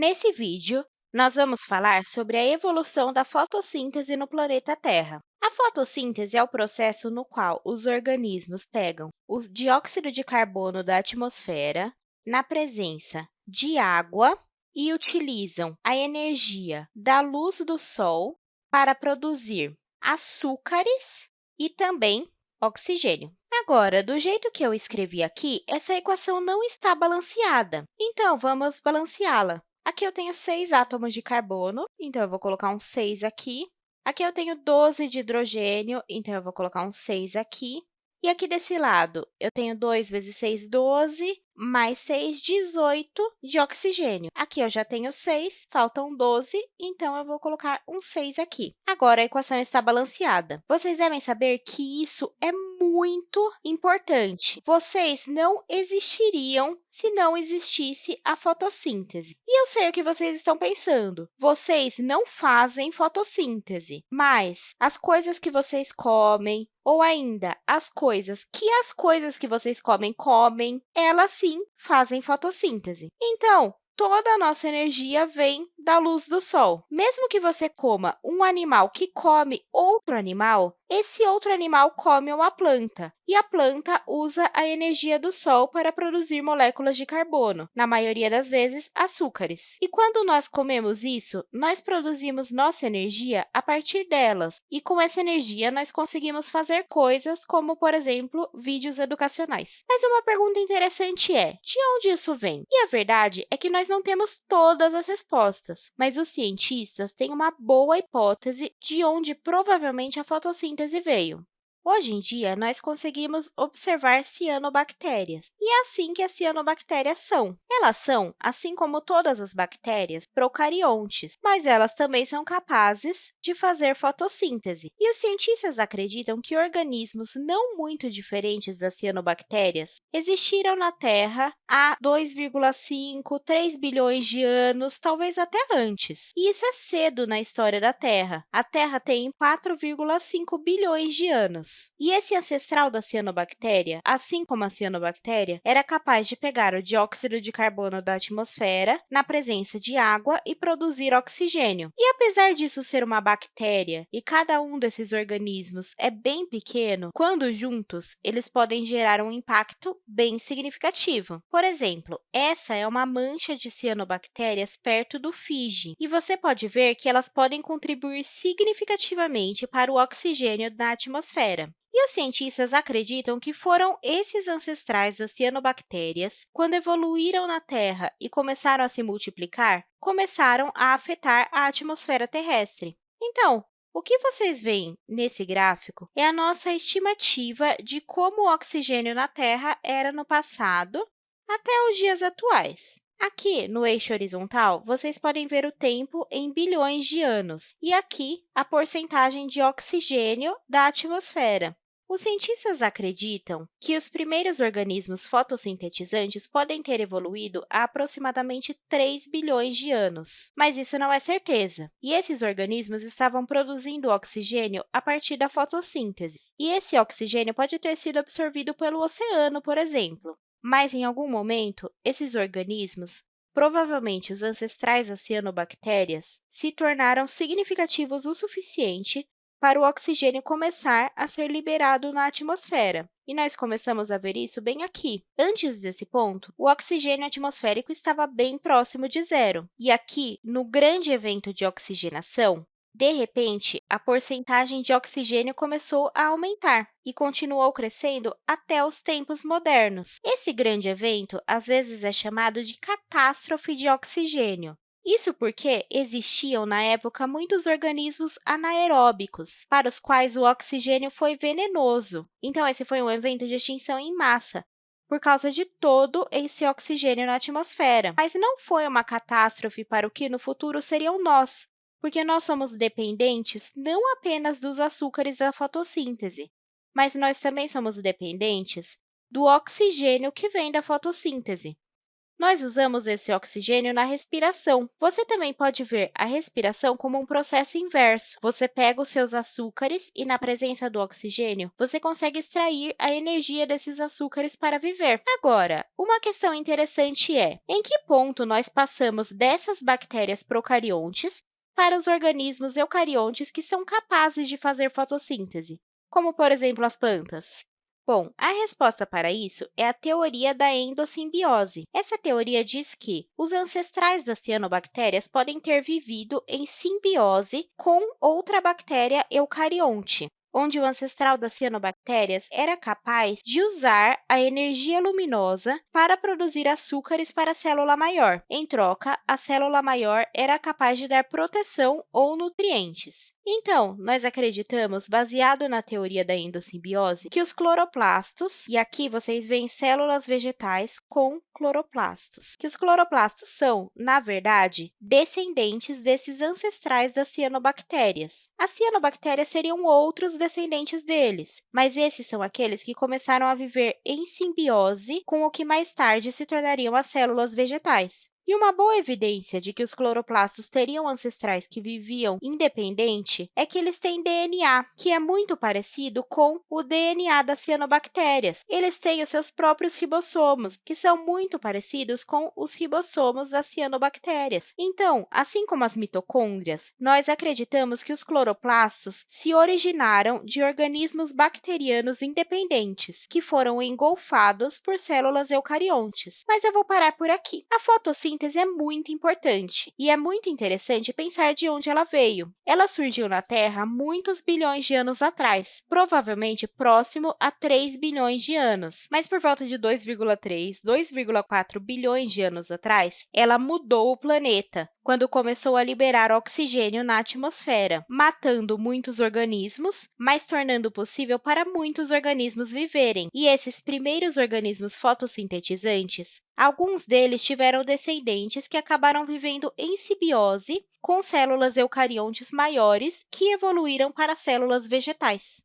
Nesse vídeo, nós vamos falar sobre a evolução da fotossíntese no planeta Terra. A fotossíntese é o processo no qual os organismos pegam o dióxido de carbono da atmosfera na presença de água e utilizam a energia da luz do Sol para produzir açúcares e também oxigênio. Agora, do jeito que eu escrevi aqui, essa equação não está balanceada, então vamos balanceá-la. Aqui eu tenho 6 átomos de carbono, então eu vou colocar um 6 aqui. Aqui eu tenho 12 de hidrogênio, então eu vou colocar um 6 aqui. E aqui desse lado, eu tenho 2 vezes 6, 12, mais 6, 18 de oxigênio. Aqui eu já tenho 6, faltam 12, então eu vou colocar um 6 aqui. Agora, a equação está balanceada. Vocês devem saber que isso é muito importante. Vocês não existiriam se não existisse a fotossíntese. E eu sei o que vocês estão pensando. Vocês não fazem fotossíntese, mas as coisas que vocês comem, ou ainda as coisas que as coisas que vocês comem comem, elas sim fazem fotossíntese. Então, toda a nossa energia vem da luz do sol. Mesmo que você coma um animal que come outro animal, esse outro animal come uma planta, e a planta usa a energia do Sol para produzir moléculas de carbono, na maioria das vezes, açúcares. E quando nós comemos isso, nós produzimos nossa energia a partir delas, e com essa energia nós conseguimos fazer coisas como, por exemplo, vídeos educacionais. Mas uma pergunta interessante é, de onde isso vem? E a verdade é que nós não temos todas as respostas, mas os cientistas têm uma boa hipótese de onde provavelmente a fotossíntese veio. Hoje em dia, nós conseguimos observar cianobactérias, e é assim que as cianobactérias são. Elas são, assim como todas as bactérias, procariontes, mas elas também são capazes de fazer fotossíntese. E os cientistas acreditam que organismos não muito diferentes das cianobactérias existiram na Terra há 2,5, 3 bilhões de anos, talvez até antes. E isso é cedo na história da Terra. A Terra tem 4,5 bilhões de anos. E esse ancestral da cianobactéria, assim como a cianobactéria, era capaz de pegar o dióxido de carbono da atmosfera na presença de água e produzir oxigênio. E apesar disso ser uma bactéria e cada um desses organismos é bem pequeno, quando juntos, eles podem gerar um impacto bem significativo. Por exemplo, essa é uma mancha de cianobactérias perto do Fiji, e você pode ver que elas podem contribuir significativamente para o oxigênio na atmosfera. E os cientistas acreditam que foram esses ancestrais das cianobactérias, quando evoluíram na Terra e começaram a se multiplicar, começaram a afetar a atmosfera terrestre. Então, o que vocês veem nesse gráfico é a nossa estimativa de como o oxigênio na Terra era no passado até os dias atuais. Aqui, no eixo horizontal, vocês podem ver o tempo em bilhões de anos, e aqui a porcentagem de oxigênio da atmosfera. Os cientistas acreditam que os primeiros organismos fotossintetizantes podem ter evoluído há aproximadamente 3 bilhões de anos, mas isso não é certeza. E esses organismos estavam produzindo oxigênio a partir da fotossíntese, e esse oxigênio pode ter sido absorvido pelo oceano, por exemplo. Mas, em algum momento, esses organismos, provavelmente os ancestrais das cianobactérias, se tornaram significativos o suficiente para o oxigênio começar a ser liberado na atmosfera. E nós começamos a ver isso bem aqui. Antes desse ponto, o oxigênio atmosférico estava bem próximo de zero. E aqui, no grande evento de oxigenação, de repente, a porcentagem de oxigênio começou a aumentar e continuou crescendo até os tempos modernos. Esse grande evento, às vezes, é chamado de catástrofe de oxigênio. Isso porque existiam, na época, muitos organismos anaeróbicos, para os quais o oxigênio foi venenoso. Então, esse foi um evento de extinção em massa, por causa de todo esse oxigênio na atmosfera. Mas não foi uma catástrofe para o que no futuro seriam nós, porque nós somos dependentes não apenas dos açúcares da fotossíntese, mas nós também somos dependentes do oxigênio que vem da fotossíntese. Nós usamos esse oxigênio na respiração. Você também pode ver a respiração como um processo inverso. Você pega os seus açúcares e, na presença do oxigênio, você consegue extrair a energia desses açúcares para viver. Agora, uma questão interessante é, em que ponto nós passamos dessas bactérias procariontes para os organismos eucariontes que são capazes de fazer fotossíntese, como, por exemplo, as plantas? Bom, a resposta para isso é a teoria da endossimbiose. Essa teoria diz que os ancestrais das cianobactérias podem ter vivido em simbiose com outra bactéria eucarionte onde o ancestral das cianobactérias era capaz de usar a energia luminosa para produzir açúcares para a célula maior. Em troca, a célula maior era capaz de dar proteção ou nutrientes. Então, nós acreditamos, baseado na teoria da endossimbiose, que os cloroplastos, e aqui vocês veem células vegetais com cloroplastos, que os cloroplastos são, na verdade, descendentes desses ancestrais das cianobactérias. As cianobactérias seriam outros descendentes deles, mas esses são aqueles que começaram a viver em simbiose com o que mais tarde se tornariam as células vegetais. E uma boa evidência de que os cloroplastos teriam ancestrais que viviam independente é que eles têm DNA, que é muito parecido com o DNA das cianobactérias. Eles têm os seus próprios ribossomos, que são muito parecidos com os ribossomos das cianobactérias. Então, assim como as mitocôndrias, nós acreditamos que os cloroplastos se originaram de organismos bacterianos independentes, que foram engolfados por células eucariontes. Mas eu vou parar por aqui. A fotossíntese é muito importante e é muito interessante pensar de onde ela veio. Ela surgiu na Terra muitos bilhões de anos atrás, provavelmente próximo a 3 bilhões de anos. Mas por volta de 2,3, 2,4 bilhões de anos atrás, ela mudou o planeta, quando começou a liberar oxigênio na atmosfera, matando muitos organismos, mas tornando possível para muitos organismos viverem. E esses primeiros organismos fotossintetizantes, alguns deles tiveram descendentes que acabaram vivendo em simbiose com células eucariontes maiores que evoluíram para células vegetais.